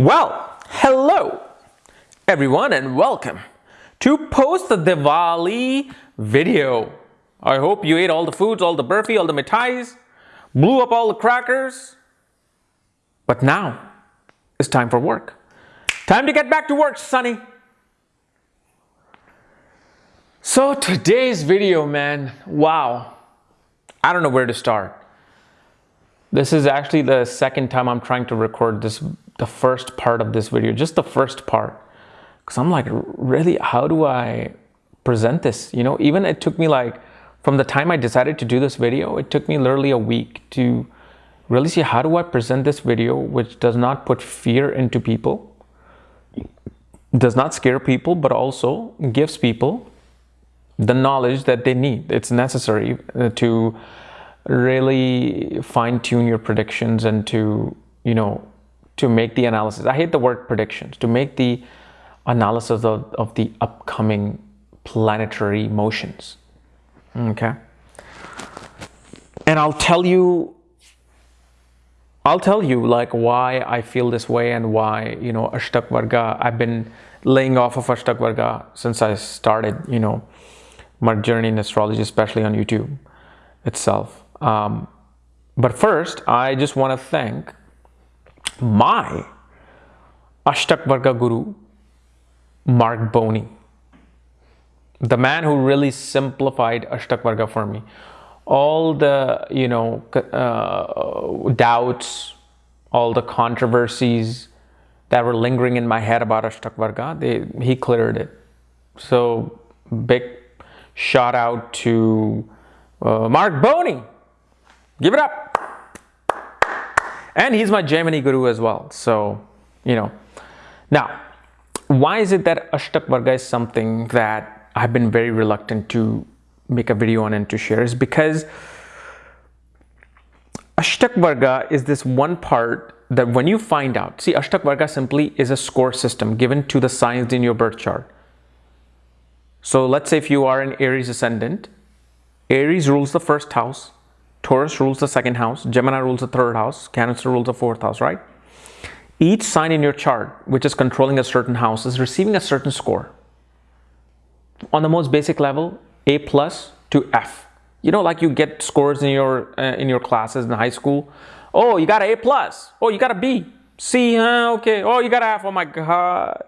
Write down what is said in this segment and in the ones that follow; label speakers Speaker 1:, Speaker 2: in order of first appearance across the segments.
Speaker 1: Well, hello everyone and welcome to post the Diwali video. I hope you ate all the foods, all the burfi, all the mithais, blew up all the crackers. But now it's time for work. Time to get back to work, Sonny. So today's video, man, wow. I don't know where to start. This is actually the second time I'm trying to record this, the first part of this video, just the first part. Cause I'm like, really, how do I present this? You know, even it took me like, from the time I decided to do this video, it took me literally a week to really see how do I present this video, which does not put fear into people, does not scare people, but also gives people the knowledge that they need. It's necessary uh, to really fine tune your predictions and to, you know, to make the analysis. I hate the word predictions, to make the analysis of, of the upcoming planetary motions. Okay. And I'll tell you, I'll tell you like why I feel this way and why, you know, Ashtak Varga, I've been laying off of Ashtak Varga since I started, you know, my journey in astrology, especially on YouTube itself. Um, but first, I just want to thank my Ashtak Varga Guru, Marc Boney, the man who really simplified Ashtak Varga for me. All the, you know, uh, doubts, all the controversies that were lingering in my head about Ashtak Varga, they, he cleared it. So big shout out to uh, Marc Boney. Give it up. And he's my Jaimini guru as well. So, you know. Now, why is it that Ashtak Varga is something that I've been very reluctant to make a video on and to share? Is because Ashtak Varga is this one part that when you find out, see, Ashtak Varga simply is a score system given to the signs in your birth chart. So let's say if you are an Aries ascendant, Aries rules the first house, Taurus rules the second house, Gemini rules the third house, Cancer rules the fourth house, right? Each sign in your chart, which is controlling a certain house, is receiving a certain score. On the most basic level, A plus to F. You know, like you get scores in your uh, in your classes in high school. Oh, you got an A plus. Oh, you got a B. C, huh? Okay. Oh, you got an F. Oh my God.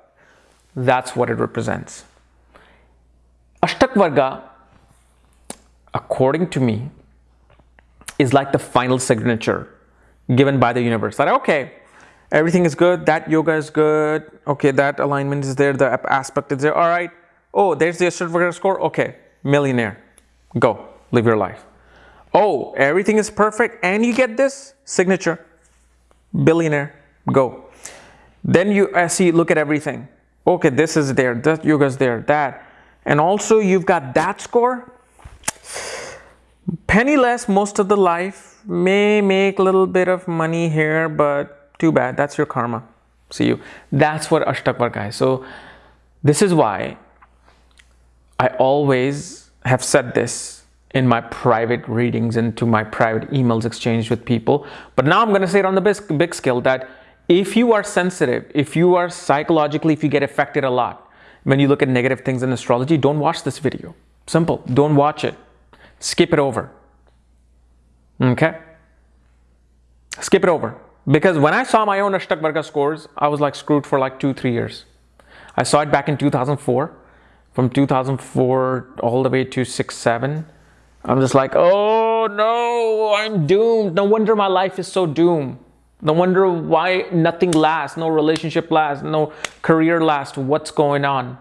Speaker 1: That's what it represents. Ashtak Varga, according to me, is like the final signature given by the universe. That okay, everything is good, that yoga is good, okay, that alignment is there, the aspect is there, all right. Oh, there's the certificate score, okay, millionaire, go, live your life. Oh, everything is perfect and you get this signature, billionaire, go. Then you uh, see, look at everything. Okay, this is there, that yoga is there, that. And also you've got that score, penniless most of the life, may make a little bit of money here, but too bad, that's your karma. See you. That's what Ashtak Varga is. So this is why I always have said this in my private readings and to my private emails exchanged with people. But now I'm going to say it on the big, big scale that if you are sensitive, if you are psychologically, if you get affected a lot, when you look at negative things in astrology, don't watch this video. Simple. Don't watch it skip it over. Okay? Skip it over. Because when I saw my own Ashtak Varga scores, I was like screwed for like two, three years. I saw it back in 2004. From 2004 all the way to 6, 7. I'm just like, oh no, I'm doomed. No wonder my life is so doomed. No wonder why nothing lasts, no relationship lasts, no career lasts. What's going on?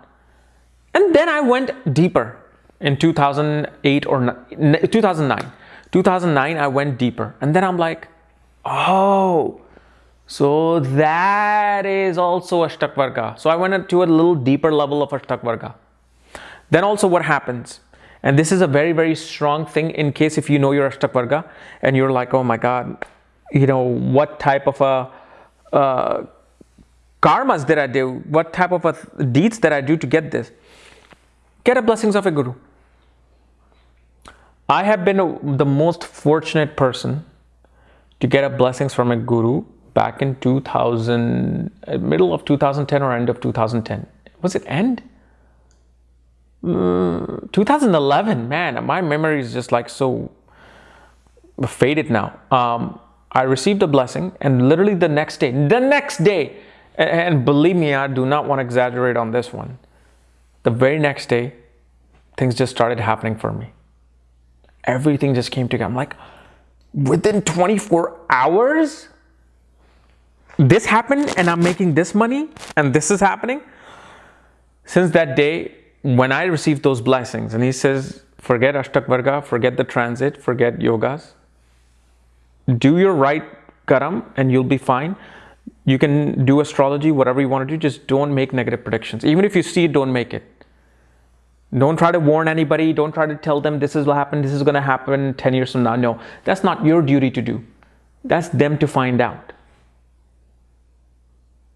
Speaker 1: And then I went deeper in 2008 or 2009. 2009, I went deeper. And then I'm like, oh, so that is also Ashtak Varga. So I went to a little deeper level of Ashtak Varga. Then also what happens? And this is a very, very strong thing in case if you know your Ashtak and you're like, oh my God, you know, what type of a uh, karmas did I do? What type of a deeds did I do to get this? Get a blessings of a guru. I have been the most fortunate person to get a blessings from a guru back in 2000, uh, middle of 2010 or end of 2010. Was it end? Mm, 2011, man, my memory is just like so faded now. Um, I received a blessing and literally the next day, the next day, and believe me, I do not want to exaggerate on this one. The very next day, things just started happening for me. Everything just came together. I'm like, within 24 hours, this happened and I'm making this money and this is happening. Since that day, when I received those blessings, and he says, forget Ashtak Varga, forget the transit, forget yogas, do your right karam and you'll be fine. You can do astrology, whatever you want to do, just don't make negative predictions. Even if you see it, don't make it. Don't try to warn anybody. Don't try to tell them this is what happened, this is going to happen 10 years from now. No, that's not your duty to do. That's them to find out.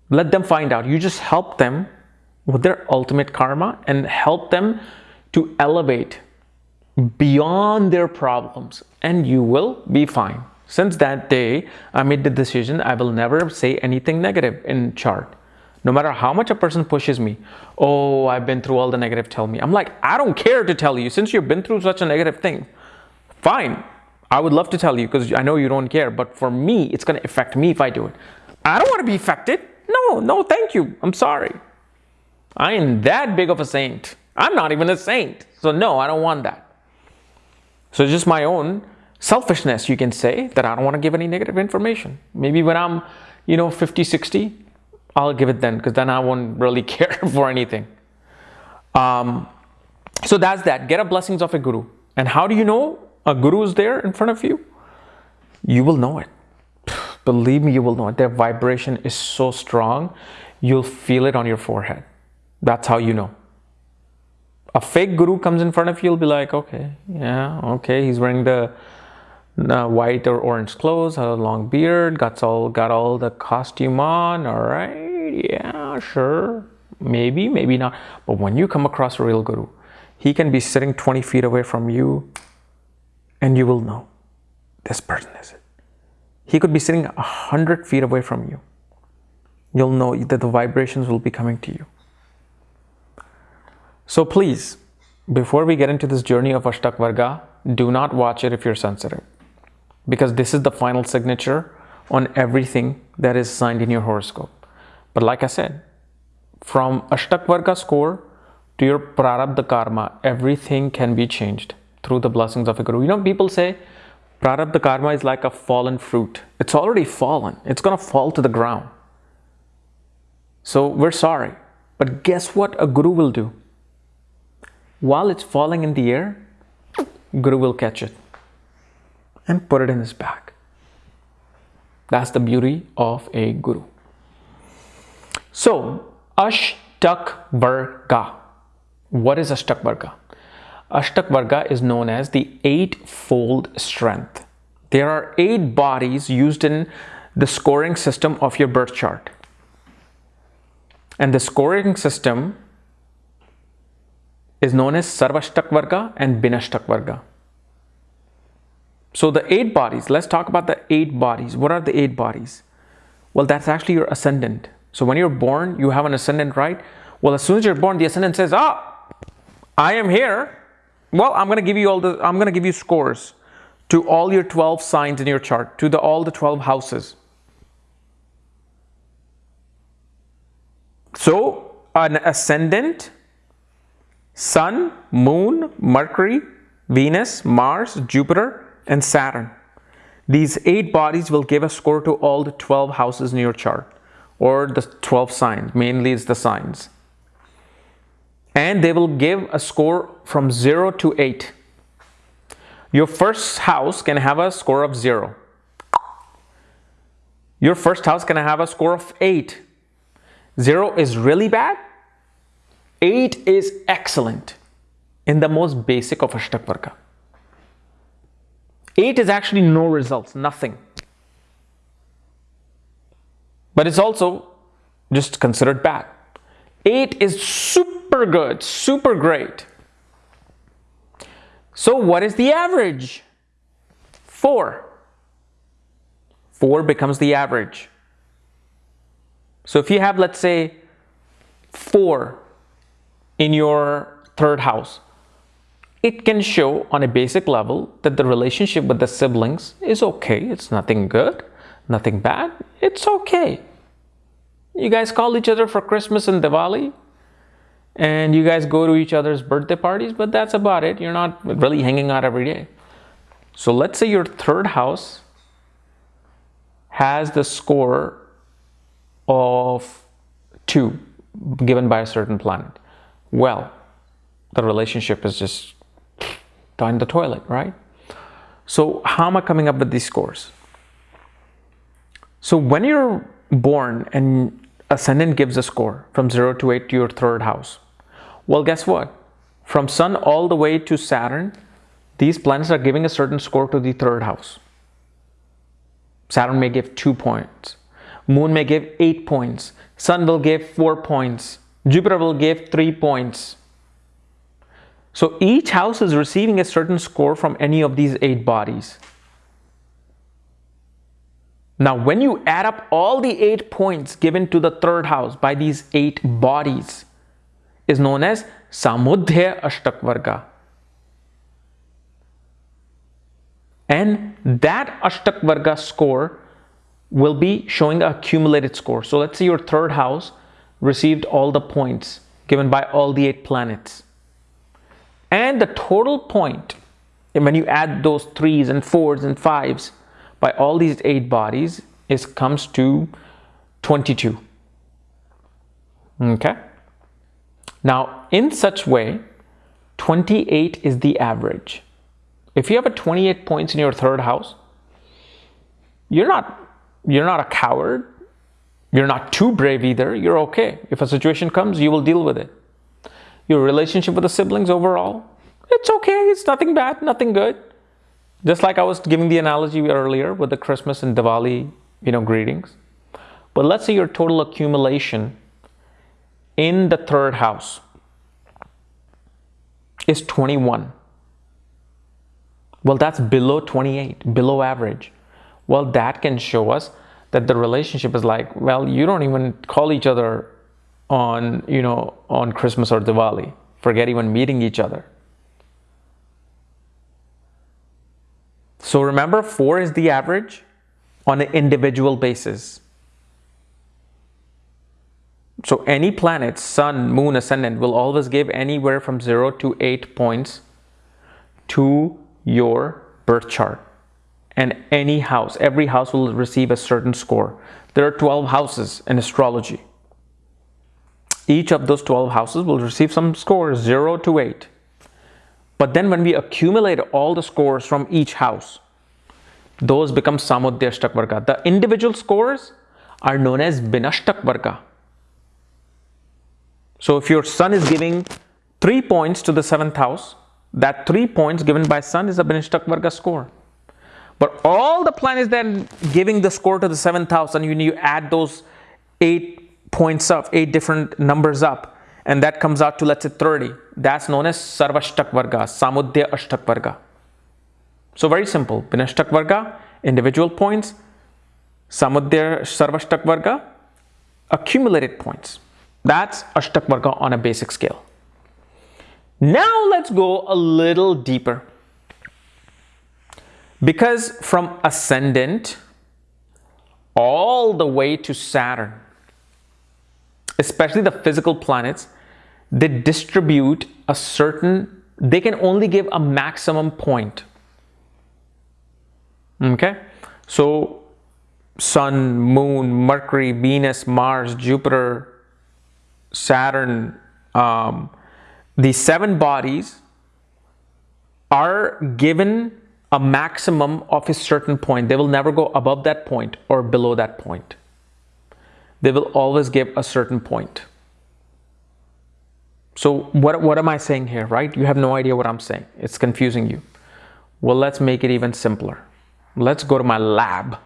Speaker 1: Let them find out. You just help them with their ultimate karma and help them to elevate beyond their problems and you will be fine. Since that day, I made the decision I will never say anything negative in chart. No matter how much a person pushes me, oh, I've been through all the negative, tell me. I'm like, I don't care to tell you. Since you've been through such a negative thing, fine. I would love to tell you because I know you don't care. But for me, it's going to affect me if I do it. I don't want to be affected. No, no, thank you. I'm sorry. I am that big of a saint. I'm not even a saint. So no, I don't want that. So just my own selfishness, you can say, that I don't want to give any negative information. Maybe when I'm, you know, 50, 60, I'll give it then because then I won't really care for anything. Um, so that's that. Get a blessings of a guru. And how do you know a guru is there in front of you? You will know it. Believe me, you will know it. Their vibration is so strong, you'll feel it on your forehead. That's how you know. A fake guru comes in front of you, you'll be like, okay, yeah, okay, he's wearing the white or orange clothes, a long beard, got all got all the costume on. All right, yeah, sure, maybe, maybe not. But when you come across a real guru, he can be sitting 20 feet away from you, and you will know this person is it. He could be sitting a hundred feet away from you. You'll know that the vibrations will be coming to you. So please, before we get into this journey of Ashtak Varga, do not watch it if you're sensitive because this is the final signature on everything that is signed in your horoscope. But like I said, from Ashtak Varga score to your Prarabdha Karma, everything can be changed through the blessings of a Guru. You know, people say Prarabdha Karma is like a fallen fruit. It's already fallen. It's going to fall to the ground. So we're sorry. But guess what a Guru will do? While it's falling in the air, Guru will catch it and put it in his bag. That's the beauty of a guru. So, Ashtak Varga. What is Ashtak Varga? Ashtak Varga is known as the eightfold strength. There are eight bodies used in the scoring system of your birth chart. And the scoring system is known as Sarvashtak Varga and Binashtak Varga. So the eight bodies, let's talk about the eight bodies. What are the eight bodies? Well, that's actually your ascendant. So when you're born, you have an ascendant, right? Well, as soon as you're born, the ascendant says, ah, I am here. Well, I'm going to give you all the, I'm going to give you scores to all your 12 signs in your chart, to the, all the 12 houses. So an ascendant, sun, moon, Mercury, Venus, Mars, Jupiter, and Saturn. These eight bodies will give a score to all the 12 houses in your chart or the 12 signs, mainly it's the signs. And they will give a score from 0 to 8. Your first house can have a score of 0. Your first house can have a score of 8. 0 is really bad. 8 is excellent in the most basic of Ashtak 8 is actually no results, nothing. But it's also just considered bad. 8 is super good, super great. So what is the average? 4. 4 becomes the average. So if you have, let's say, four in your third house, it can show on a basic level that the relationship with the siblings is okay. It's nothing good, nothing bad. It's okay. You guys call each other for Christmas and Diwali, and you guys go to each other's birthday parties, but that's about it. You're not really hanging out every day. So let's say your third house has the score of 2 given by a certain planet. Well, the relationship is just down the toilet, right? So how am I coming up with these scores? So when you're born and ascendant gives a score from 0 to 8 to your third house, well, guess what? From Sun all the way to Saturn, these planets are giving a certain score to the third house. Saturn may give two points. Moon may give eight points. Sun will give four points. Jupiter will give three points. So each house is receiving a certain score from any of these eight bodies. Now, when you add up all the eight points given to the third house by these eight bodies, is known as Samudaya Ashtakvarga. And that Ashtakvarga score will be showing a accumulated score. So let's say your third house received all the points given by all the eight planets. And the total point, and when you add those threes and fours and fives by all these eight bodies, is comes to 22. Okay? Now, in such way, 28 is the average. If you have a 28 points in your third house, you're not you're not a coward. You're not too brave either. You're okay. If a situation comes, you will deal with it. Your relationship with the siblings overall, it's okay. It's nothing bad, nothing good. Just like I was giving the analogy earlier with the Christmas and Diwali, you know, greetings. But let's say your total accumulation in the third house is 21. Well, that's below 28, below average. Well, that can show us that the relationship is like, well, you don't even call each other on, you know, on Christmas or Diwali. Forget even meeting each other. So remember, four is the average on an individual basis. So any planet, sun, moon, ascendant will always give anywhere from 0 to 8 points to your birth chart. And any house, every house will receive a certain score. There are 12 houses in astrology. Each of those 12 houses will receive some scores, 0 to 8. But then when we accumulate all the scores from each house, those become Samudaya Varga. The individual scores are known as Vinashtak Varga. So if your son is giving 3 points to the 7th house, that 3 points given by sun is a Vinashtak Varga score. But all the planets then giving the score to the 7th house and you, you add those 8 points up, 8 different numbers up, and that comes out to let's say 30. That's known as Sarvashtak Varga, Samudaya Ashtak Varga. So very simple, Vinashtak Varga, individual points, Samudaya Sarvashtak Varga, accumulated points. That's Ashtak Varga on a basic scale. Now let's go a little deeper. Because from ascendant all the way to Saturn, especially the physical planets, they distribute a certain, they can only give a maximum point. Okay, so Sun, Moon, Mercury, Venus, Mars, Jupiter, Saturn, um, the seven bodies are given a maximum of a certain point. They will never go above that point or below that point. They will always give a certain point. So what, what am I saying here, right? You have no idea what I'm saying. It's confusing you. Well, let's make it even simpler. Let's go to my lab.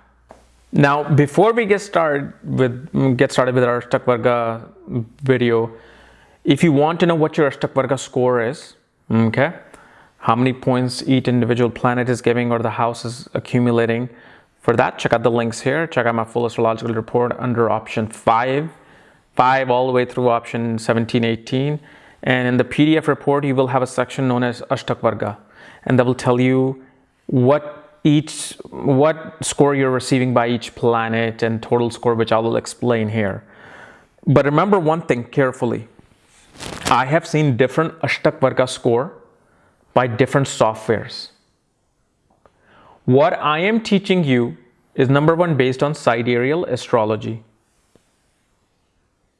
Speaker 1: Now, before we get started with get started with our Ashtakvarga video, if you want to know what your Ashtakvarga score is, okay, how many points each individual planet is giving or the house is accumulating For that, check out the links here. Check out my full astrological report under option 5, 5 all the way through option 17, 18. And in the PDF report, you will have a section known as Ashtak Varga. And that will tell you what each, what score you're receiving by each planet and total score, which I will explain here. But remember one thing carefully. I have seen different Ashtak Varga score by different softwares. What I am teaching you is number one based on sidereal astrology,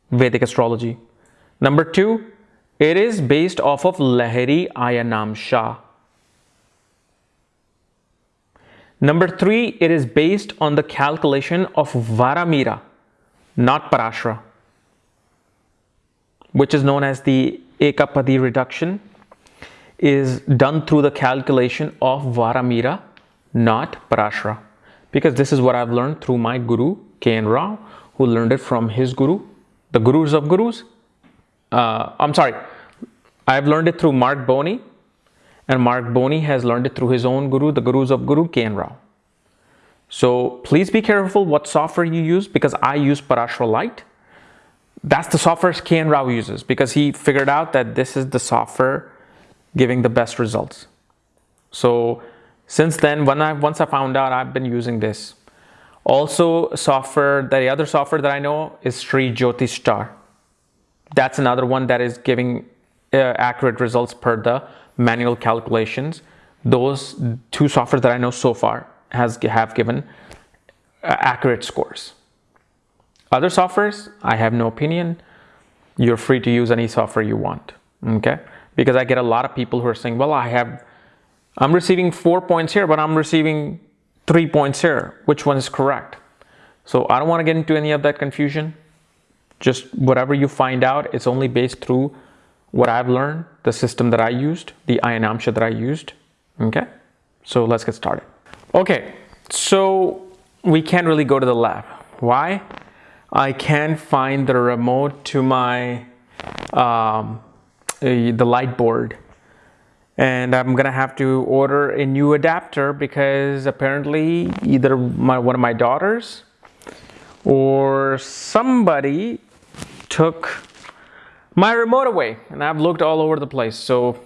Speaker 1: Vedic astrology. Number two, it is based off of Lahiri Ayanamsha. Number three, it is based on the calculation of Varahamihira, not Parashara, which is known as the Ekapadi reduction, is done through the calculation of Varahamihira not Parashara. Because this is what I've learned through my guru, K.N. Rao, who learned it from his guru, the gurus of gurus. Uh, I'm sorry, I've learned it through Marc Boney, and Marc Boney has learned it through his own guru, the gurus of Guru, K.N. Rao. So please be careful what software you use because I use Parashara Lite. That's the software K.N. Rao uses because he figured out that this is the software giving the best results. So since then, when I once I found out, I've been using this. Also, software, the other software that I know is Sri Jyoti Star. That's another one that is giving uh, accurate results per the manual calculations. Those two software that I know so far has have given uh, accurate scores. Other softwares, I have no opinion. You're free to use any software you want, okay? Because I get a lot of people who are saying, well, I have I'm receiving four points here, but I'm receiving three points here. Which one is correct? So I don't want to get into any of that confusion. Just whatever you find out, it's only based through what I've learned, the system that I used, the Ayanamsha that I used. Okay, so let's get started. Okay, so we can't really go to the lab. Why? I can't find the remote to my um, uh, the light board and I'm gonna have to order a new adapter because apparently either my, one of my daughters or somebody took my remote away. And I've looked all over the place. So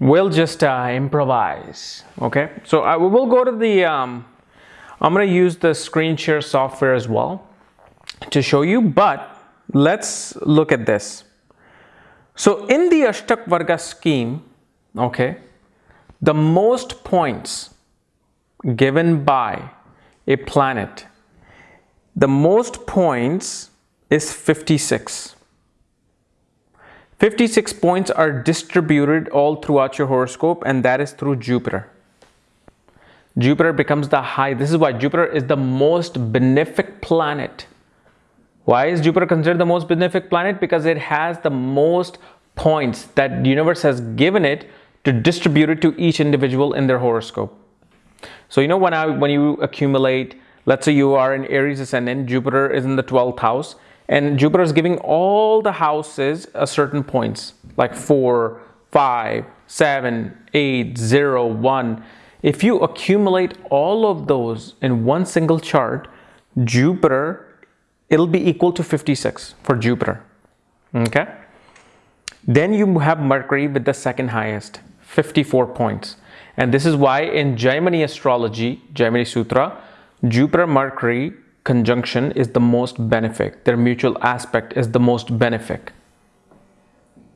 Speaker 1: we'll just uh, improvise. Okay? So I will go to the um, I'm gonna use the screen share software as well to show you but let's look at this. So in the Ashtak Varga scheme okay, the most points given by a planet, the most points is 56. 56 points are distributed all throughout your horoscope and that is through Jupiter. Jupiter becomes the high. This is why Jupiter is the most benefic planet. Why is Jupiter considered the most benefic planet? Because it has the most points that the universe has given it to distribute it to each individual in their horoscope. So you know when I when you accumulate, let's say you are in Aries ascendant, Jupiter is in the 12th house, and Jupiter is giving all the houses a certain points, like 4, 5, 7, 8, 0, 1. If you accumulate all of those in one single chart, Jupiter, it'll be equal to 56 for Jupiter. Okay? Then you have Mercury with the second highest. 54 points. And this is why in Jaimini astrology, Jaimini Sutra, Jupiter Mercury conjunction is the most benefic. Their mutual aspect is the most benefic.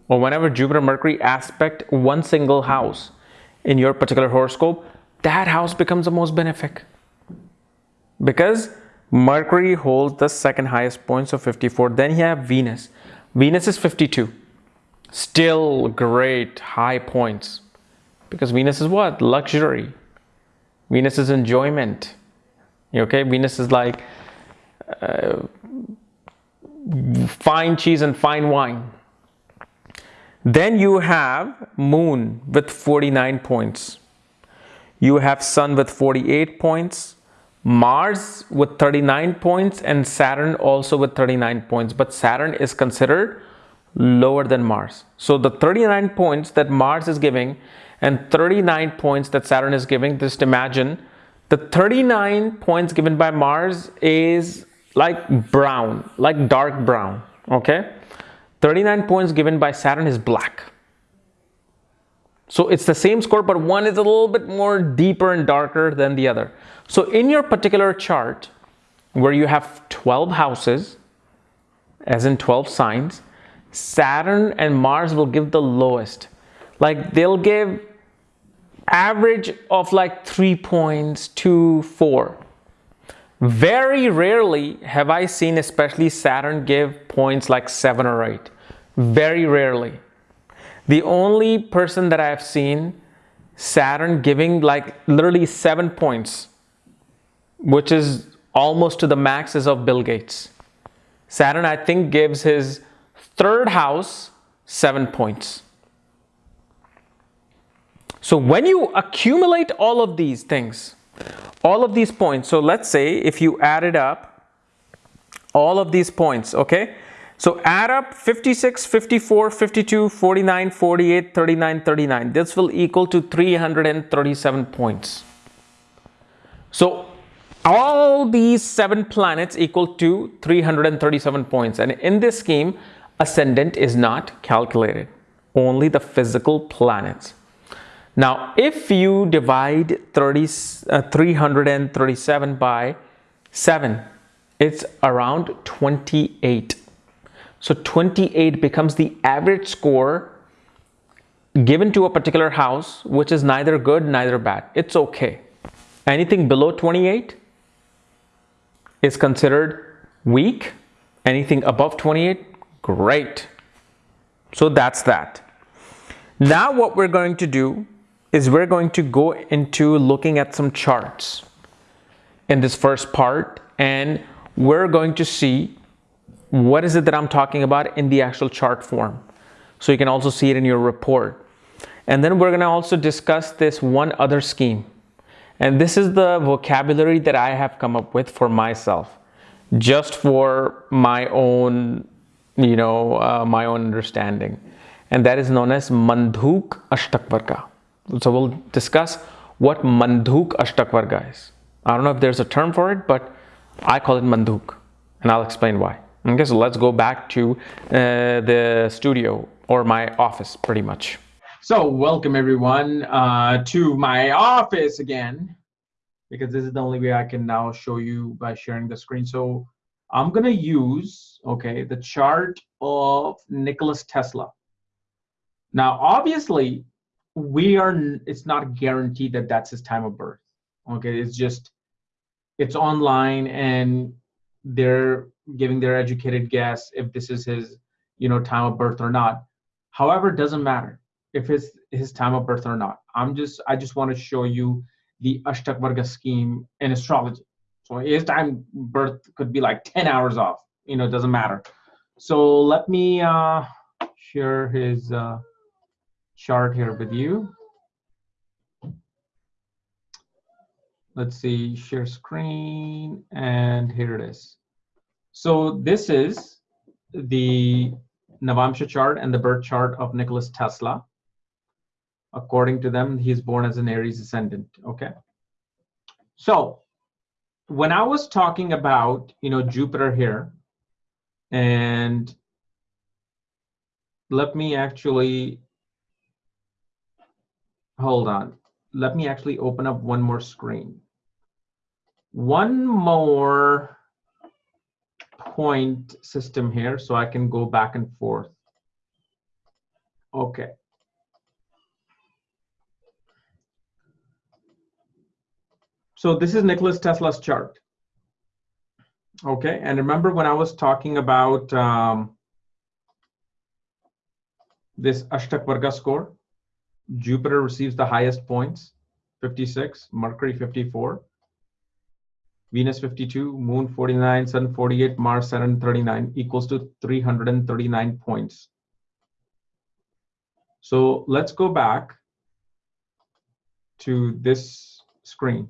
Speaker 1: Or whenever Jupiter Mercury aspect one single house in your particular horoscope, that house becomes the most benefic. Because Mercury holds the second highest points of 54. Then you have Venus. Venus is 52. Still great high points. Because Venus is what? Luxury. Venus is enjoyment. Okay, Venus is like uh, fine cheese and fine wine. Then you have Moon with 49 points. You have Sun with 48 points. Mars with 39 points and Saturn also with 39 points. But Saturn is considered lower than Mars. So the 39 points that Mars is giving and 39 points that Saturn is giving, just imagine The 39 points given by Mars is like brown, like dark brown, okay? 39 points given by Saturn is black. So it's the same score, but one is a little bit more deeper and darker than the other. So in your particular chart, where you have 12 houses, as in 12 signs, Saturn and Mars will give the lowest. Like they'll give average of like three points, two, four. Very rarely have I seen especially Saturn give points like seven or eight. Very rarely. The only person that I've seen Saturn giving like literally seven points, which is almost to the maxes of Bill Gates. Saturn, I think, gives his third house seven points. So when you accumulate all of these things, all of these points, so let's say if you added up all of these points, okay? So add up 56, 54, 52, 49, 48, 39, 39. This will equal to 337 points. So all these seven planets equal to 337 points. And in this scheme, ascendant is not calculated, only the physical planets. Now, if you divide 30, uh, 337 by 7, it's around 28. So 28 becomes the average score given to a particular house, which is neither good, neither bad. It's okay. Anything below 28 is considered weak. Anything above 28, great. So that's that. Now what we're going to do is we're going to go into looking at some charts in this first part and we're going to see what is it that I'm talking about in the actual chart form. So you can also see it in your report. And then we're going to also discuss this one other scheme. And this is the vocabulary that I have come up with for myself, just for my own, you know, uh, my own understanding. And that is known as Manduk Ashtakvarga. So we'll discuss what Manduk Ashtakvarga is. I don't know if there's a term for it, but I call it Manduk, and I'll explain why. Okay, so let's go back to uh, the studio or my office, pretty much. So welcome everyone uh, to my office again, because this is the only way I can now show you by sharing the screen. So I'm gonna use, okay, the chart of Nicholas Tesla. Now, obviously, we are it's not guaranteed that that's his time of birth okay? It's just it's online and they're giving their educated guess if this is his you know time of birth or not. However it doesn't matter if it's his time of birth or not. I'm just i just want to show you the ashtak scheme in astrology. So his time birth could be like 10 hours off you know it doesn't matter. So let me uh share his uh chart here with you. Let's see, share screen, and here it is. So this is the Navamsha chart and the birth chart of Nicholas Tesla. According to them, he's born as an Aries ascendant, okay? So when I was talking about, you know, Jupiter here, and let me actually hold on. Let me actually open up one more screen. One more point system here so I can go back and forth. Okay. So this is Nicholas Tesla's chart. Okay, and remember when I was talking about um, this Ashtak score? Jupiter receives the highest points, 56, Mercury 54, Venus 52, Moon 49, Sun 48, Mars 739 equals to 339 points. So let's go back to this screen.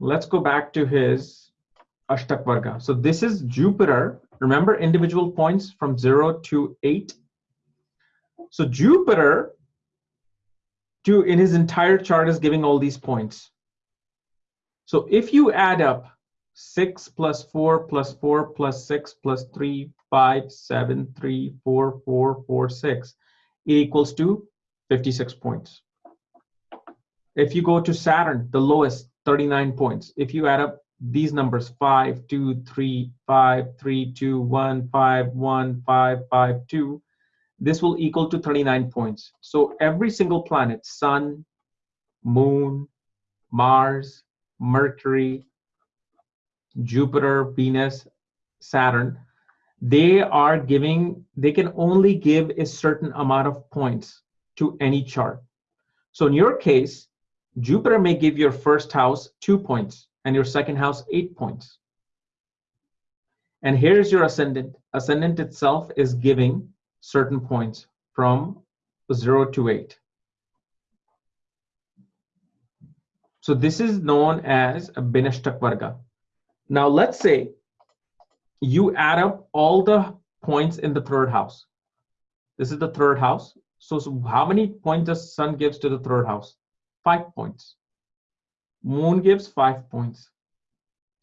Speaker 1: Let's go back to his Ashtak Varga. So this is Jupiter. Remember individual points from 0 to 8. So Jupiter to in his entire chart is giving all these points. So if you add up 6 plus 4 plus 4 plus 6 plus 3, 5, 7, 3, 4, 4, 4, 6, it equals to 56 points. If you go to Saturn, the lowest, 39 points. If you add up these numbers 5 2 3 5 3 2 1 5 1 5 5 2 this will equal to 39 points so every single planet sun moon mars mercury jupiter venus saturn they are giving they can only give a certain amount of points to any chart so in your case jupiter may give your first house two points and your second house eight points. And here's your ascendant. Ascendant itself is giving certain points from zero to eight. So this is known as a Binashtak Varga. Now let's say you add up all the points in the third house. This is the third house. So, so how many points does sun gives to the third house? Five points. Moon gives five points.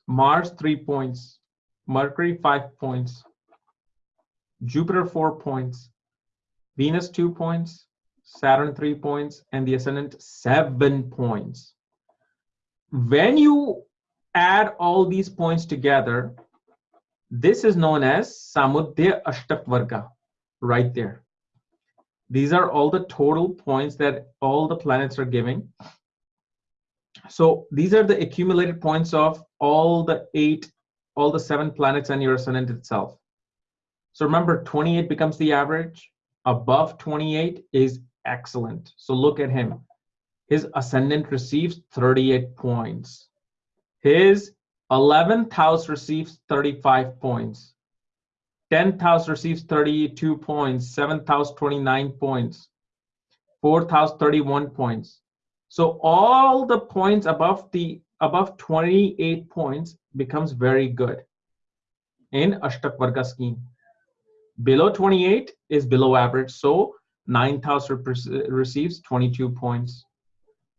Speaker 1: Mars, three points. Mercury, five points. Jupiter, four points. Venus, two points. Saturn, three points. And the ascendant, seven points. When you add all these points together, this is known as Samudya Ashtakvarga, right there. These are all the total points that all the planets are giving. So these are the accumulated points of all the eight, all the seven planets and your ascendant itself. So remember, 28 becomes the average. Above 28 is excellent. So look at him. His ascendant receives 38 points. His 11th house receives 35 points. 10th house receives 32 points. 7th house, 29 points. 4th house, 31 points. So all the points above the above 28 points becomes very good in Ashtak Varga scheme. Below 28 is below average. So ninth house receives 22 points.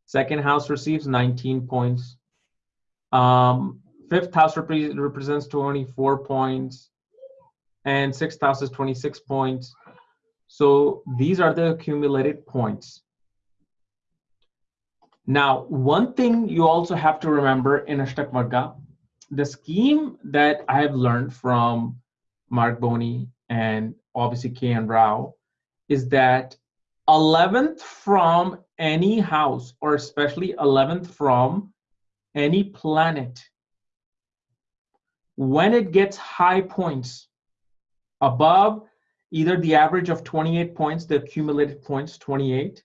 Speaker 1: Second house receives 19 points. Um, fifth house rep represents 24 points. And sixth house is 26 points. So these are the accumulated points. Now, one thing you also have to remember in Ashtak the scheme that I have learned from Marc Boney and obviously K.N. Rao is that 11th from any house, or especially 11th from any planet, when it gets high points above either the average of 28 points, the accumulated points 28,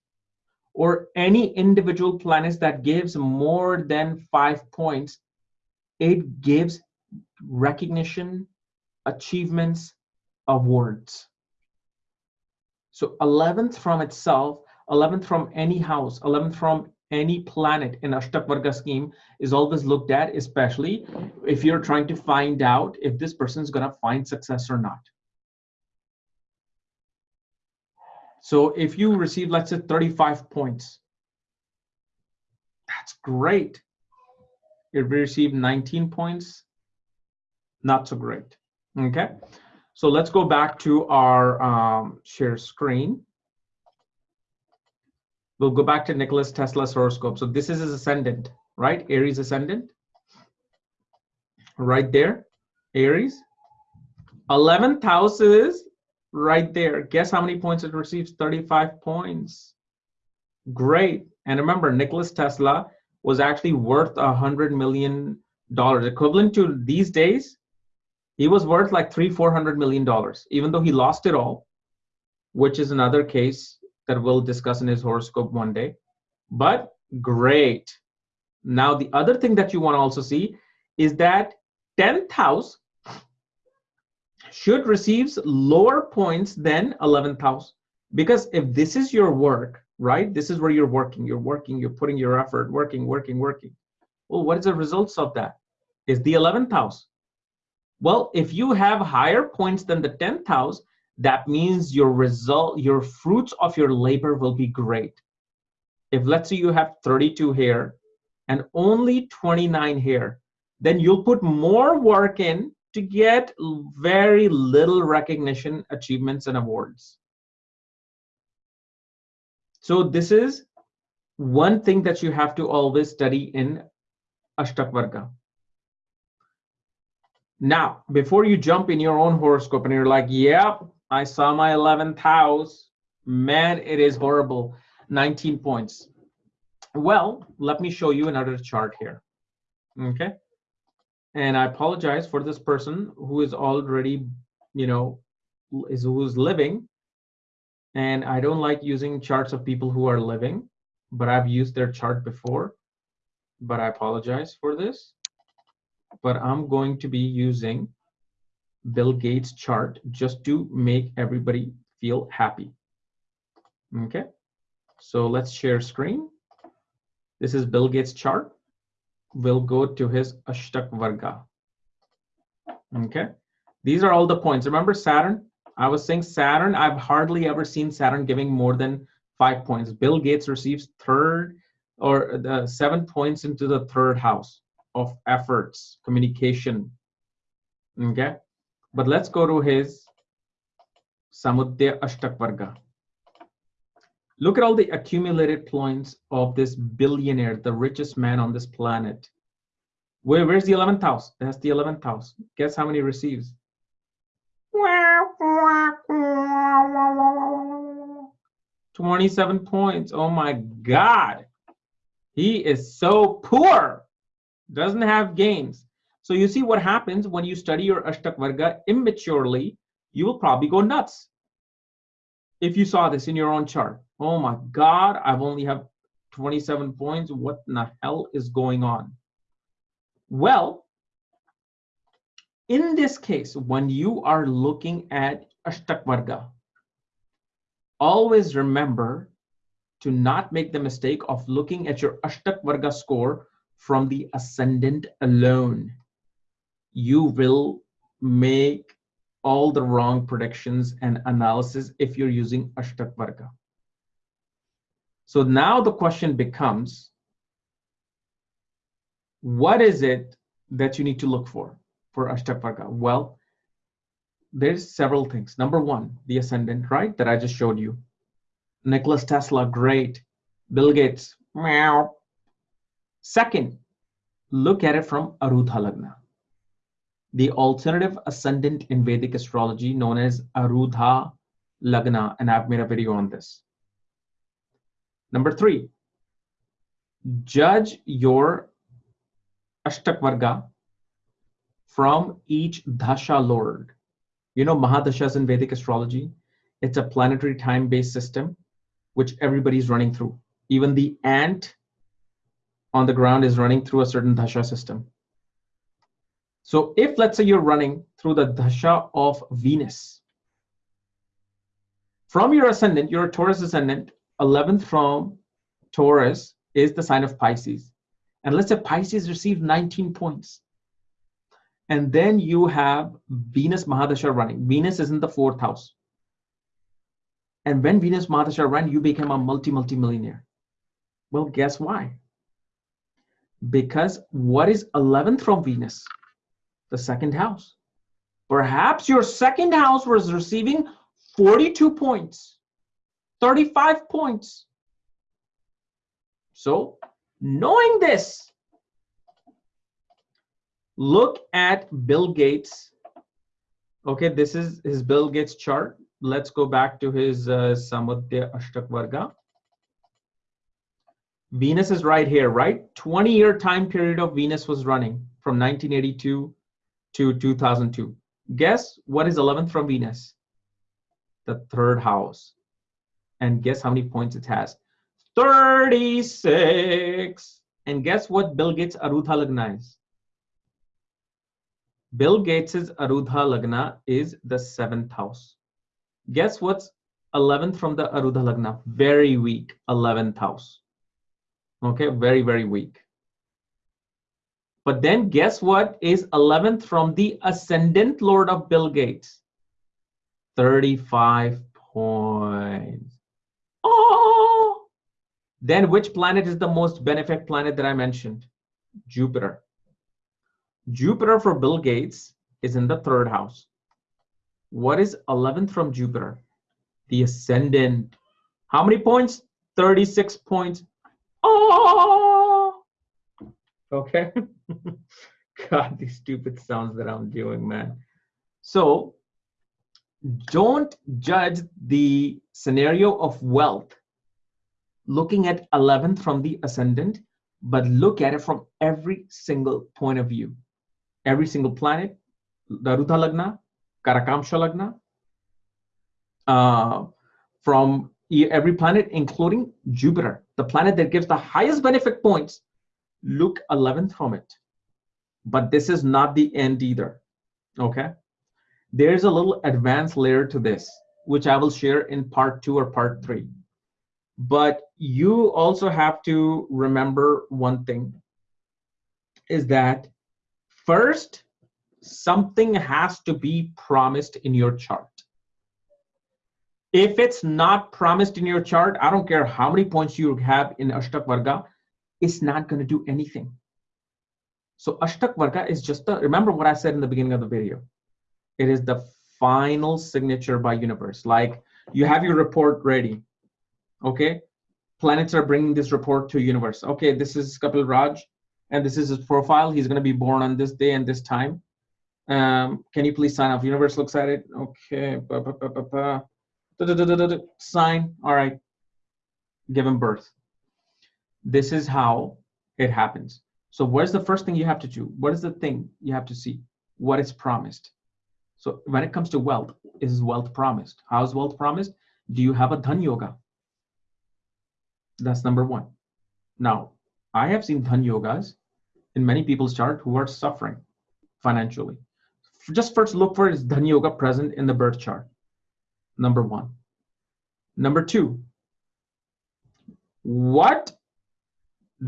Speaker 1: or any individual planets that gives more than five points, it gives recognition, achievements, awards. So 11th from itself, 11th from any house, 11th from any planet in Ashtak Varga scheme is always looked at, especially if you're trying to find out if this person is going to find success or not. So if you receive, let's say 35 points, that's great. If you receive 19 points, not so great, okay? So let's go back to our um, share screen. We'll go back to Nicholas Tesla's horoscope. So this is his ascendant, right? Aries ascendant, right there, Aries. 11th house is right there. Guess how many points it receives? 35 points. Great. And remember, Nicholas Tesla was actually worth a hundred million dollars, equivalent to these days. He was worth like three, four hundred million dollars, even though he lost it all, which is another case that we'll discuss in his horoscope one day. But great. Now, the other thing that you want to also see is that 10th house should receives lower points than 11th house because if this is your work right this is where you're working you're working you're putting your effort working working working well what is the results of that is the 11th house well if you have higher points than the 10th house that means your result your fruits of your labor will be great if let's say you have 32 here and only 29 here, then you'll put more work in to get very little recognition, achievements, and awards. So this is one thing that you have to always study in Ashtak Varga. Now, before you jump in your own horoscope and you're like, yep, I saw my 11th house, man, it is horrible, 19 points. Well, let me show you another chart here, okay? And I apologize for this person who is already, you know, is who's living. And I don't like using charts of people who are living, but I've used their chart before. But I apologize for this. But I'm going to be using Bill Gates chart just to make everybody feel happy. Okay, so let's share screen. This is Bill Gates chart We'll go to his Ashtak Varga. Okay, these are all the points. Remember Saturn? I was saying Saturn, I've hardly ever seen Saturn giving more than five points. Bill Gates receives third or the seven points into the third house of efforts, communication. Okay, but let's go to his Samudya Ashtakvarga. Look at all the accumulated points of this billionaire, the richest man on this planet. Where, where's the 11th house? That's the 11th house. Guess how many receives? 27 points. Oh my God. He is so poor. Doesn't have gains. So you see what happens when you study your Ashtak Varga immaturely, you will probably go nuts. If you saw this in your own chart oh my God, I've only have 27 points. What in the hell is going on? Well, in this case, when you are looking at Ashtak Varga, always remember to not make the mistake of looking at your Ashtak Varga score from the ascendant alone. You will make all the wrong predictions and analysis if you're using Ashtak Varga. So now the question becomes, what is it that you need to look for for Ashtak Varga? Well, there's several things. Number one, the ascendant, right? That I just showed you. Nicholas Tesla, great. Bill Gates, meow. Second, look at it from Arudha Lagna. The alternative ascendant in Vedic astrology known as Arudha Lagna, and I've made a video on this. Number three, judge your Ashtak Varga from each Dasha Lord. You know Mahadashas in Vedic astrology? It's a planetary time-based system which everybody's running through. Even the ant on the ground is running through a certain Dasha system. So if let's say you're running through the Dasha of Venus, from your ascendant, you're a Taurus ascendant, 11th from Taurus is the sign of Pisces. And let's say Pisces received 19 points. And then you have Venus Mahadasha running. Venus is in the fourth house. And when Venus Mahadasha ran, you became a multi, multi millionaire. Well, guess why? Because what is 11th from Venus? The second house. Perhaps your second house was receiving 42 points 35 points. So knowing this, look at Bill Gates. Okay, this is his Bill Gates chart. Let's go back to his uh, Samudya Ashtak Varga. Venus is right here, right? 20 year time period of Venus was running from 1982 to 2002. Guess what is 11th from Venus? The third house. And guess how many points it has? 36. And guess what Bill Gates Arudha Lagna is? Bill Gates's Arudha Lagna is the seventh house. Guess what's 11th from the Arudha Lagna? Very weak, 11th house. Okay, very, very weak. But then guess what is 11th from the ascendant lord of Bill Gates? 35 points. Oh! Then which planet is the most benefic planet that I mentioned? Jupiter. Jupiter for Bill Gates is in the third house. What is 11th from Jupiter? The ascendant. How many points? 36 points. Oh! Okay. God, these stupid sounds that I'm doing, man. So don't judge the scenario of wealth looking at 11th from the ascendant, but look at it from every single point of view. Every single planet, the Arudha Lagna, Karakamsha Lagna, uh, from every planet, including Jupiter, the planet that gives the highest benefit points, look 11th from it. But this is not the end either, okay? There's a little advanced layer to this, which I will share in part two or part three. But you also have to remember one thing is that first, something has to be promised in your chart. If it's not promised in your chart, I don't care how many points you have in Ashtak Varga, it's not going to do anything. So Ashtak Varga is just the, remember what I said in the beginning of the video. It is the final signature by universe. Like you have your report ready okay? Planets are bringing this report to universe. Okay this is kapil raj and this is his profile. He's going to be born on this day and this time. Um, can you please sign off? Universe looks at it. Okay ba, ba, ba, sign. All right. Given birth. This is how it happens. So where's the first thing you have to do? What is the thing you have to see? What is promised? So when it comes to wealth is wealth promised? How is wealth promised? Do you have a dhan yoga? That's number one. Now, I have seen Dhan Yogas in many people's chart who are suffering financially. Just first look for is Dhan Yoga present in the birth chart. Number one. Number two, what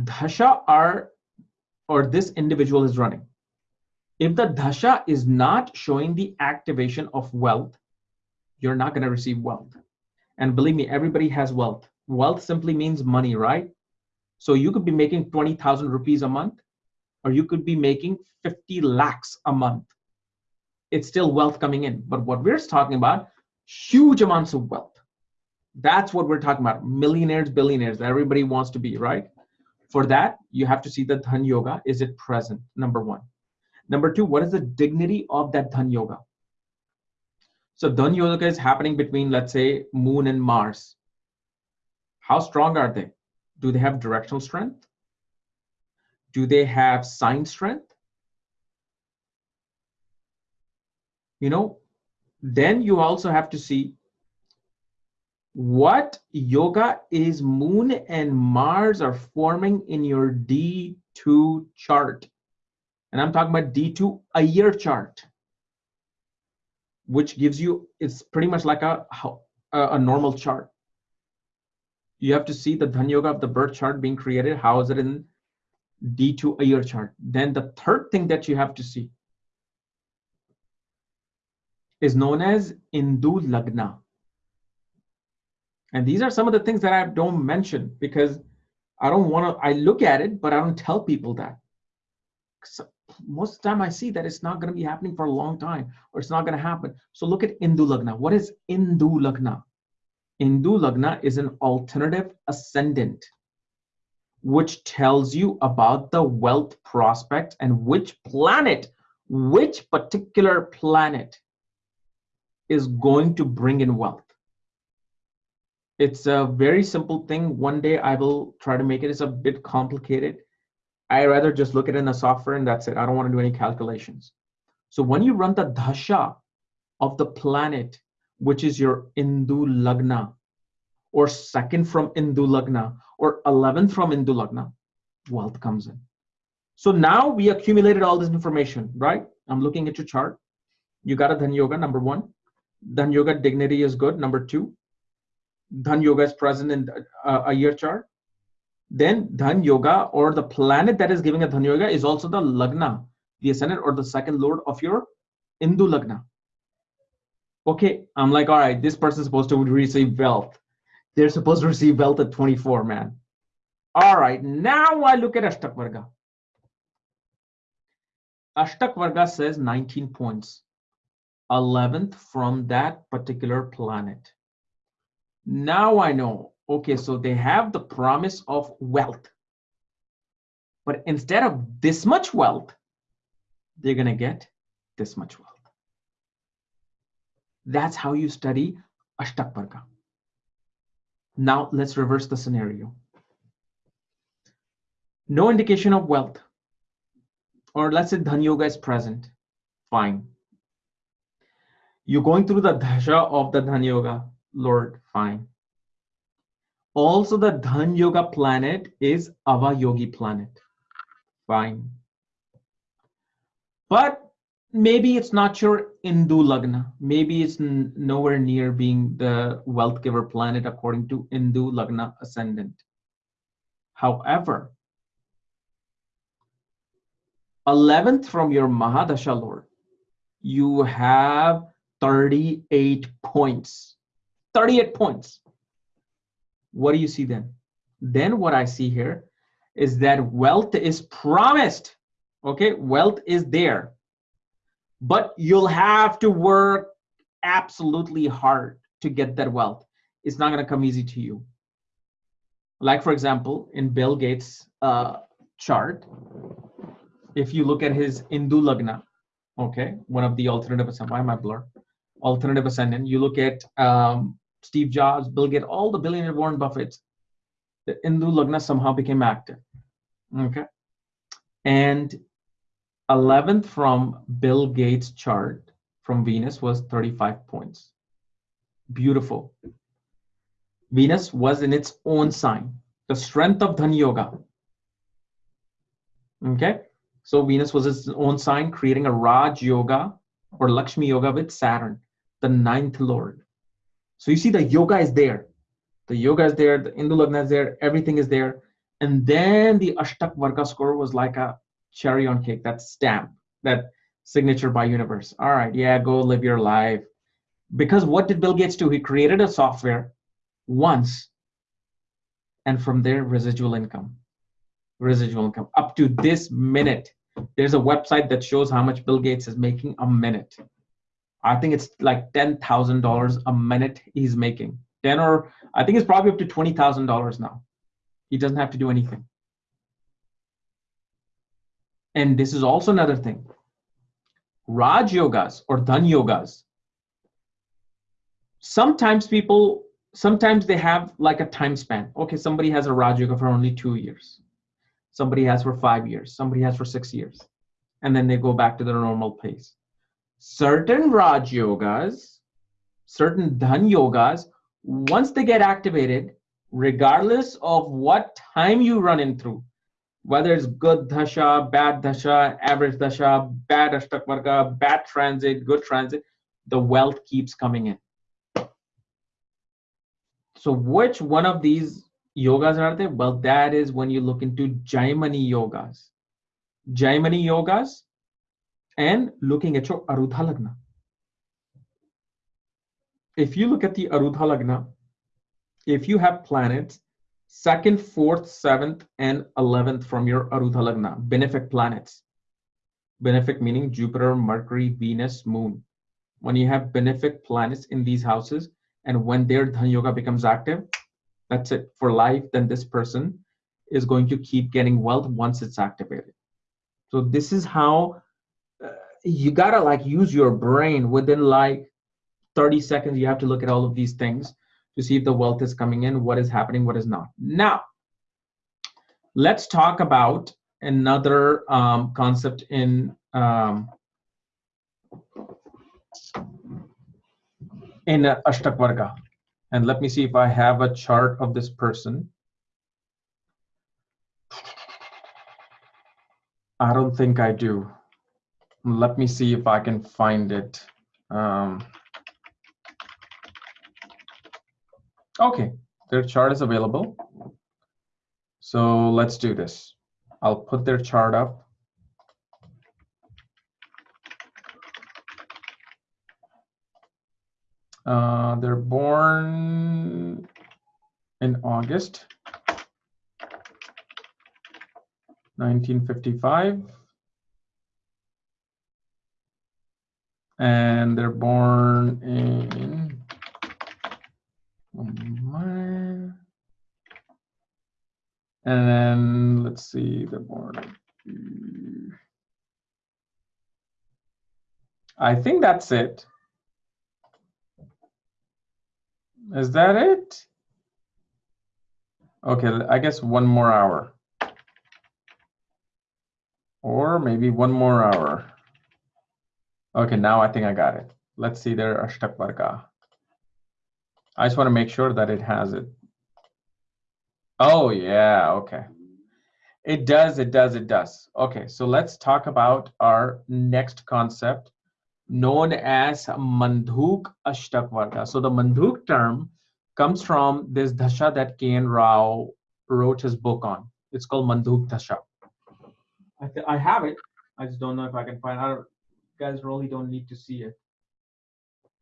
Speaker 1: dasha are or this individual is running? If the dasha is not showing the activation of wealth, you're not going to receive wealth. And believe me, everybody has wealth wealth simply means money, right? So you could be making 20,000 rupees a month, or you could be making 50 lakhs a month. It's still wealth coming in. But what we're talking about, huge amounts of wealth. That's what we're talking about. Millionaires, billionaires, everybody wants to be, right? For that, you have to see the Dhan Yoga. Is it present? Number one. Number two, what is the dignity of that Dhan Yoga? So Dhan Yoga is happening between, let's say, Moon and Mars. How strong are they? Do they have directional strength? Do they have sign strength? You know, then you also have to see what yoga is moon and mars are forming in your d2 chart and i'm talking about d2 Hora chart which gives you it's pretty much like a a, normal chart you have to see the Dhan Yoga of the birth chart being created. How is it in D2 Hora chart? Then the third thing that you have to see is known as Indu Lagna. And these are some of the things that I don't mention because I don't want to, I look at it, but I don't tell people that. Most of the time I see that it's not going to be happening for a long time or it's not going to happen. So look at Indu Lagna. What is Indu Lagna? Indu Lagna is an alternative ascendant, which tells you about the wealth prospect and which planet, which particular planet is going to bring in wealth. It's a very simple thing. One day I will try to make it. It's a bit complicated. I rather just look at it in the software and that's it. I don't want to do any calculations. So when you run the dasha of the planet which is your Indu Lagna, or second from Indu Lagna, or 11th from Indu Lagna, wealth comes in. So now we accumulated all this information, right? I'm looking at your chart. You got a Dhan Yoga, number one. Dhan Yoga dignity is good, number two. Dhan Yoga is present in uh, Hora chart. Then Dhan Yoga or the planet that is giving a Dhan Yoga is also the Lagna, the ascendant or the second lord of your Indu Lagna okay, I'm like, all right, this person's supposed to receive wealth. They're supposed to receive wealth at 24, man. All right, now I look at. Ashtak Varga says 19 points, 11th from that particular planet. Now I know, okay, so they have the promise of wealth. But instead of this much wealth, they're going to get this much wealth. That's how you study Ashtakvarga. Now let's reverse the scenario. No indication of wealth. Or let's say Dhan Yoga is present. Fine. You're going through the Dasha of the Dhan Yoga. Lord, fine. Also, the Dhan Yoga planet is Avayogi planet. Fine. But maybe it's not your Indu Lagna. Maybe it's nowhere near being the wealth giver planet according to Indu Lagna ascendant. However, 11th from your Mahadasha Lord, you have 38 points. 38 points. What do you see then? Then what I see here is that wealth is promised. Okay, wealth is there. But you'll have to work absolutely hard to get that wealth. It's not going to come easy to you. Like, for example, in Bill Gates' uh, chart, if you look at his Indu Lagna, okay, one of the alternative why am I blur? Alternative ascendant, you look at um, Steve Jobs, Bill Gates, all the billionaire Warren Buffett's, the Indu Lagna somehow became active, okay? And 11th from Bill Gates' chart from Venus was 35 points. Beautiful. Venus was in its own sign, the strength of Dhan Yoga. Okay, so Venus was its own sign, creating a Raj Yoga or Lakshmi Yoga with Saturn, the ninth lord. So you see the yoga is there. The yoga is there, the Indu Lagna is there, everything is there. And then the Ashtak Varga score was like a cherry on cake, that stamp, that signature by universe. All right, yeah, go live your life. Because what did Bill Gates do? He created a software once, and from there, residual income. Residual income. Up to this minute, there's a website that shows how much Bill Gates is making a minute. I think it's like ten thousand dollars a minute he's making. Ten or I think it's probably up to twenty thousand dollars now. He doesn't have to do anything. And this is also another thing. Raj yogas or Dhan yogas. Sometimes people, sometimes they have like a time span. Okay, somebody has a Raj yoga for only two years somebody has for five years, somebody has for six years, and then they go back to their normal pace. Certain Raj yogas, certain Dhan yogas, once they get activated, regardless of what time you run in through, whether it's good dasha, bad dasha, average dasha, bad ashtak varga, bad transit, good transit, the wealth keeps coming in. So which one of these yogas are there? Well, that is when you look into Jaimini yogas. Jaimini yogas and looking at your Arudha Lagna. If you look at the Arudha Lagna, if you have planets second, fourth, seventh, and eleventh from your Arudha Lagna, benefic planets. Benefic meaning Jupiter, Mercury, Venus, Moon. When you have benefic planets in these houses, and when their Dhan Yoga becomes active, that's it for life, then this person is going to keep getting wealth once it's activated. So this is how you gotta like use your brain within like 30 seconds. You have to look at all of these things to see if the wealth is coming in, what is happening, what is not. Now, let's talk about another um, concept in um, in uh, Ashtak And let me see if I have a chart of this person. I don't think I do. Let me see if I can find it. Um, okay, their chart is available. So let's do this. I'll put their chart up. Uh, they're born in August.
Speaker 2: 1955. And they're born in oh and then let's see, they're born. I think that's it. Is that it? Okay, I guess one more hour. Or maybe one more hour. Okay, now I think I got it. Let's see their Ashtak Varga. I just want to make sure that it has it. Oh, yeah, okay. It does, it does, it does. Okay, so let's talk about our next concept known as Mandhuk Ashtak Varga. So the Mandhuk term comes from this Dasha that K.N. Rao wrote his book on. It's called Mandhuk Dasha. I, I have it. I just don't know if I can find out. Guys really don't need to see it.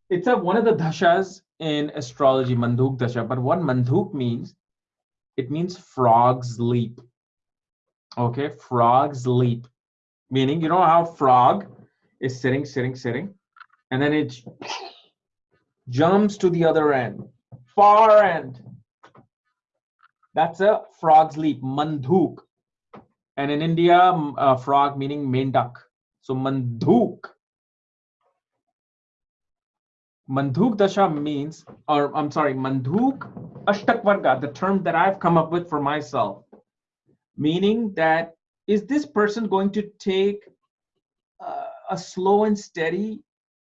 Speaker 2: It's a, one of the dashas in astrology, Mandhuk Dasha. But what Mandhuk means, it means frog's leap. Okay, frog's leap. Meaning, you know how frog is sitting, sitting, sitting, and then it jumps to the other end, far end. That's a frog's leap, mandhuk. And in India, a uh, frog meaning mendak. So mandhuk. Mandhuk dasha means, or I'm sorry, mandhuk ashtakvarga, the term that I've come up with for myself, meaning that is this person going to take uh, a slow and steady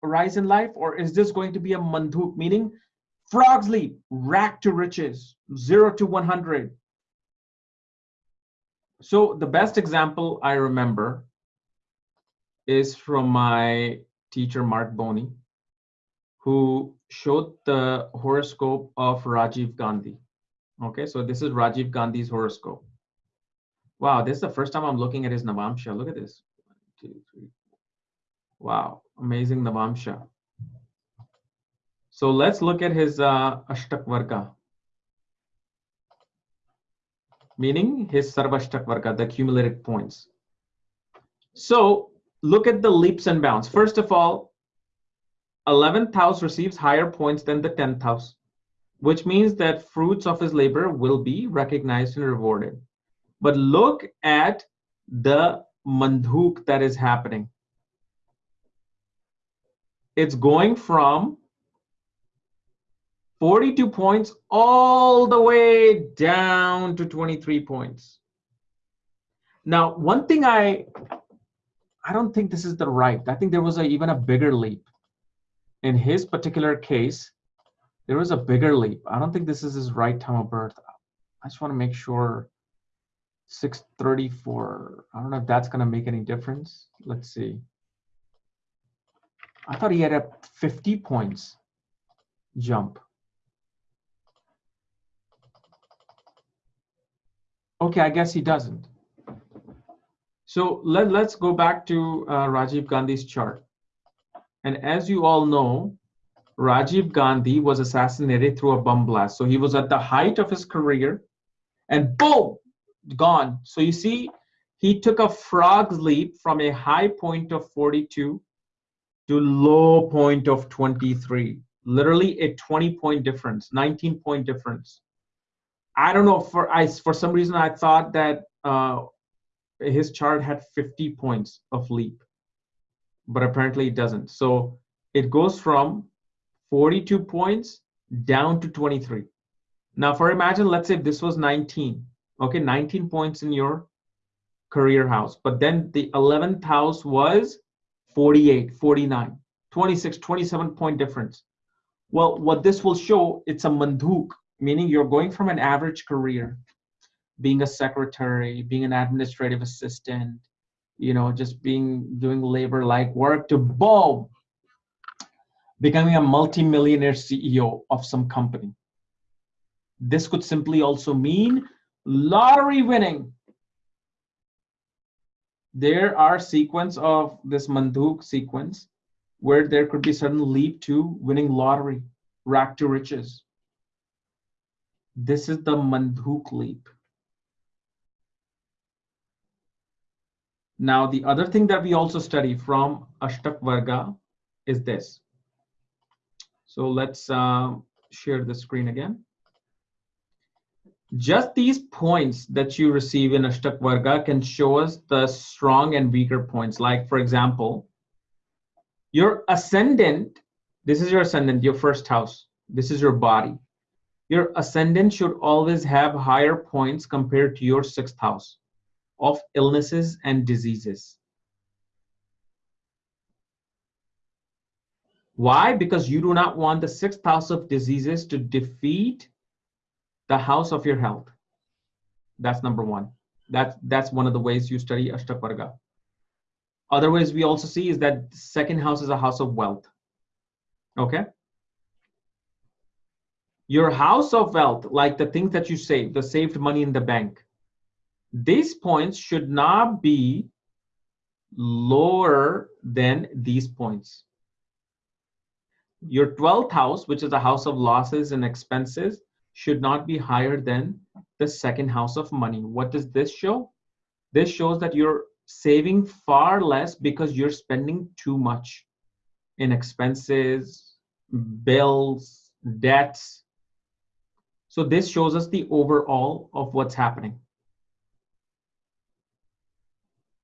Speaker 2: rise in life, or is this going to be a mandhuk, meaning frog's leap, rack to riches, zero to 100? So the best example I remember is from my teacher, Marc Boney, who showed the horoscope of Rajiv Gandhi. Okay, so this is Rajiv Gandhi's horoscope. Wow, this is the first time I'm looking at his Navamsha. Look at this. One, two, three, Wow, amazing Navamsha. So let's look at his uh, Ashtak Varga, meaning his Sarvashtak Varga, the accumulated points. So look at the leaps and bounds. First of all, 11th house receives higher points than the 10th house, which means that fruits of his labor will be recognized and rewarded. But look at the mandhuk that is happening it's going from 42 points all the way down to 23 points. Now, one thing I I don't think this is the right. I think there was a, even a bigger leap. In his particular case, there was a bigger leap. I don't think this is his right time of birth. I just want to make sure 634. I don't know if that's going to make any difference. Let's see. I thought he had a 50 points jump. Okay, I guess he doesn't. So let, let's go back to uh, Rajiv Gandhi's chart. And as you all know, Rajiv Gandhi was assassinated through a bomb blast. So he was at the height of his career and boom, gone. So you see, he took a frog's leap from a high point of 42 to low point of 23 literally a 20 point difference 19 point difference i don't know for i for some reason i thought that uh, his chart had 50 points of leap but apparently it doesn't so it goes from 42 points down to 23 now for imagine let's say this was 19 okay 19 points in your career house but then the 11th house was 48, 49, 26, 27 point difference. Well, what this will show, it's a mandhuk, meaning you're going from an average career, being a secretary, being an administrative assistant, you know, just being doing labor like work to boom, becoming a multimillionaire CEO of some company. This could simply also mean lottery winning there are sequence of this manduk sequence where there could be sudden leap to winning lottery, rack to riches. This is the manduk leap. Now, the other thing that we also study from Ashtak Varga is this. So let's uh, share the screen again. Just these points that you receive in Ashtak Varga can show us the strong and weaker points. Like, for example, your ascendant, this is your ascendant, your first house. This is your body. Your ascendant should always have higher points compared to your sixth house of illnesses and diseases. Why? Because you do not want the sixth house of diseases to defeat the house of your health. That's number one. That's, that's one of the ways you study Ashtakvarga. Other ways we also see is that second house is a house of wealth. Okay? Your house of wealth, like the things that you save, the saved money in the bank, these points should not be lower than these points. Your 12th house, which is a house of losses and expenses, should not be higher than the second house of money. What does this show? This shows that you're saving far less because you're spending too much in expenses, bills, debts. So this shows us the overall of what's happening.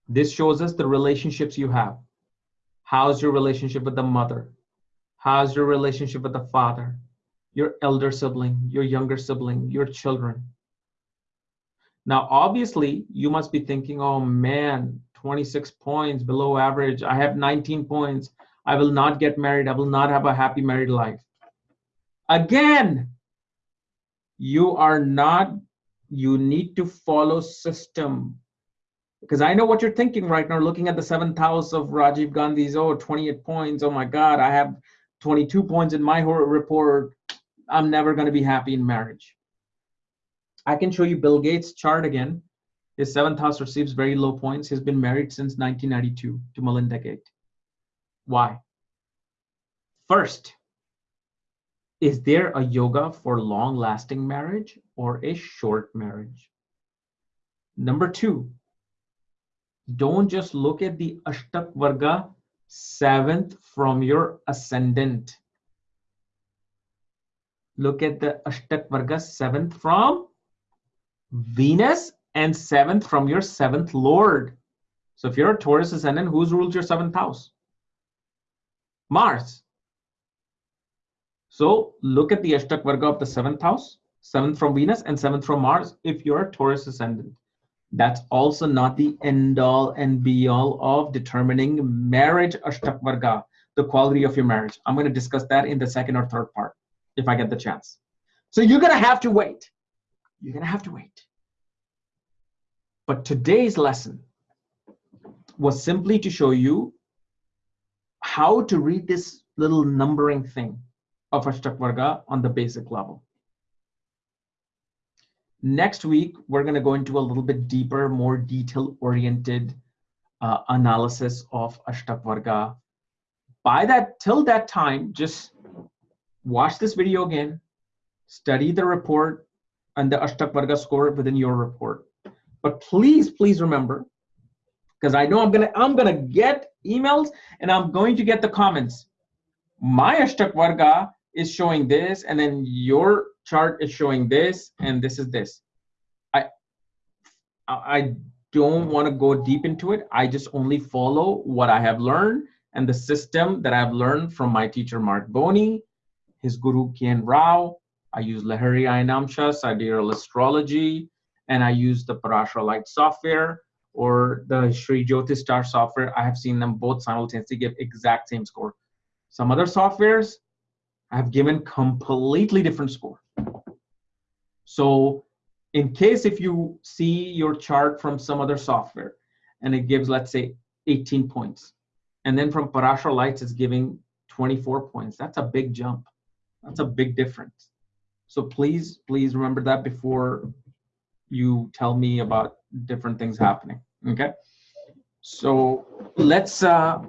Speaker 2: This shows us the relationships you have. How's your relationship with the mother? How's your relationship with the father? Your elder sibling, your younger sibling, your children. Now, obviously, you must be thinking, oh man, 26 points below average. I have 19 points. I will not get married. I will not have a happy married life. Again, you are not, you need to follow system because I know what you're thinking right now, looking at the seventh house of Rajiv Gandhi's, oh, 28 points. Oh my God, I have 22 points in my report. I'm never going to be happy in marriage. I can show you Bill Gates' chart again. His seventh house receives very low points. He's been married since 1992 to Melinda Gates. Why? First, is there a yoga for long lasting marriage or a short marriage? Number two, don't just look at the Ashtak Varga seventh from your ascendant. Look at the Ashtak Varga seventh from Venus and seventh from your seventh Lord. So if you're a Taurus ascendant, who's ruled your seventh house? Mars. So look at the Ashtak Varga of the seventh house, seventh from Venus and seventh from Mars if you're a Taurus ascendant that's also not the end all and be all of determining marriage ashtakvarga, the quality of your marriage. I'm going to discuss that in the second or third part if I get the chance. So you're going to have to wait. You're going to have to wait. But today's lesson was simply to show you how to read this little numbering thing of Ashtakvarga on the basic level. Next week, we're going to go into a little bit deeper, more detail-oriented uh, analysis of Ashtak Varga. By that, till that time, just watch this video again, study the report and the Ashtak Varga score within your report. But please, please remember, because I know I'm gonna I'm gonna get emails and I'm going to get the comments. My Ashtak Varga is showing this, and then your chart is showing this, and this is this. I I don't want to go deep into it. I just only follow what I have learned and the system that I've learned from my teacher Marc Boney, his guru K.N. Rao. I use Lahiri Ayanamsha, Sidereal Astrology, and I use the Parashara Light software or the Sri Jyoti Star software. I have seen them both simultaneously give exact same score. Some other softwares have given completely different score. So in case if you see your chart from some other software and it gives, let's say 18 points, and then from Parashar Lights it's giving 24 points, that's a big jump. That's a big difference. So please, please remember that before you tell me about different things happening, okay? So let's, uh,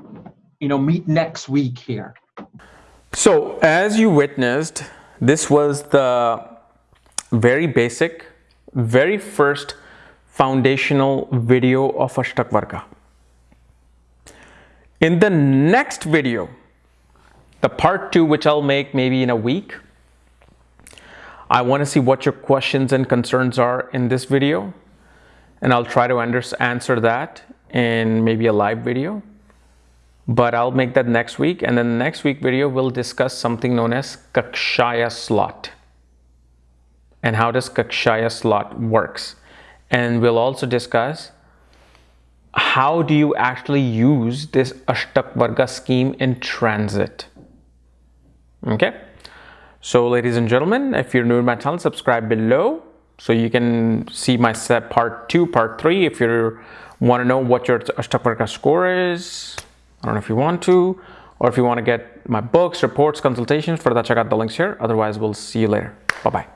Speaker 2: you know, meet next week here.
Speaker 1: So as you witnessed, this was the very basic, very first foundational video of Ashtak Varga. In the next video, the part two, which I'll make maybe in a week, I want to see what your questions and concerns are in this video, and I'll try to answer that in maybe a live video. But I'll make that next week, and then the next week video we'll discuss something known as Kakshaya slot and how does Kakshaya slot works. And we'll also discuss how do you actually use this Ashtak Varga scheme in transit. Okay. So ladies and gentlemen, if you're new to my channel, subscribe below so you can see my set part two, part three. If you want to know what your Ashtak score is, I don't know if you want to, or if you want to get my books, reports, consultations, for that check out the links here. Otherwise, we'll see you later. Bye-bye.